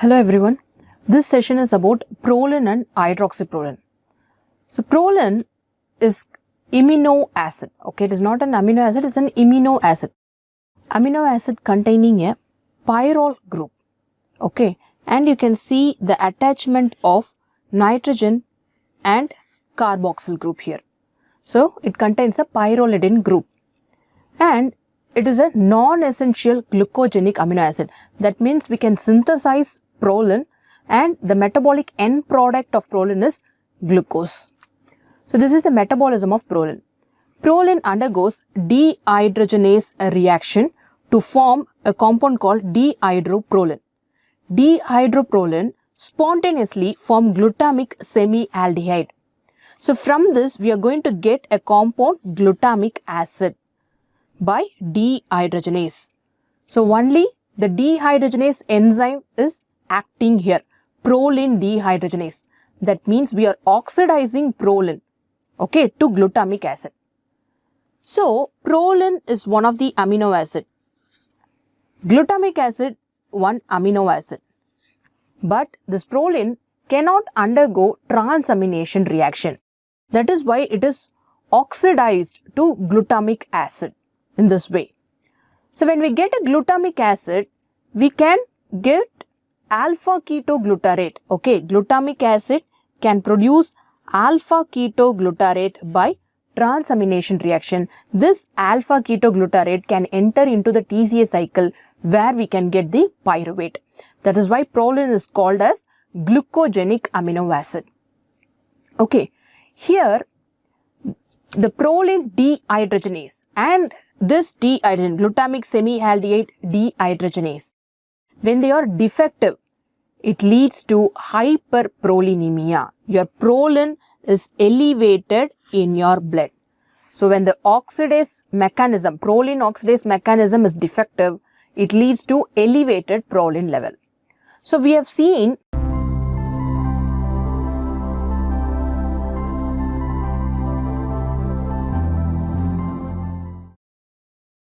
Hello everyone. This session is about proline and hydroxyproline. So proline is amino acid. Okay, it is not an amino acid, it's an amino acid. Amino acid containing a pyrrole group. Okay, and you can see the attachment of nitrogen and carboxyl group here. So it contains a pyrrolidine group. And it is a non-essential glucogenic amino acid. That means we can synthesize proline and the metabolic end product of proline is glucose. So this is the metabolism of proline. Proline undergoes dehydrogenase reaction to form a compound called dihydroproline. Dihydroproline spontaneously form glutamic semialdehyde. So from this we are going to get a compound glutamic acid by dehydrogenase. So only the dehydrogenase enzyme is acting here, proline dehydrogenase. That means we are oxidizing proline, okay, to glutamic acid. So, proline is one of the amino acid. Glutamic acid, one amino acid. But this proline cannot undergo transamination reaction. That is why it is oxidized to glutamic acid in this way. So, when we get a glutamic acid, we can get alpha ketoglutarate. Okay, glutamic acid can produce alpha ketoglutarate by transamination reaction. This alpha ketoglutarate can enter into the TCA cycle where we can get the pyruvate. That is why proline is called as glucogenic amino acid. Okay, here the proline dehydrogenase and this dehydrogenase, glutamic semialdehyde dehydrogenase when they are defective, it leads to hyperprolinemia. Your proline is elevated in your blood. So when the oxidase mechanism, proline oxidase mechanism is defective, it leads to elevated proline level. So we have seen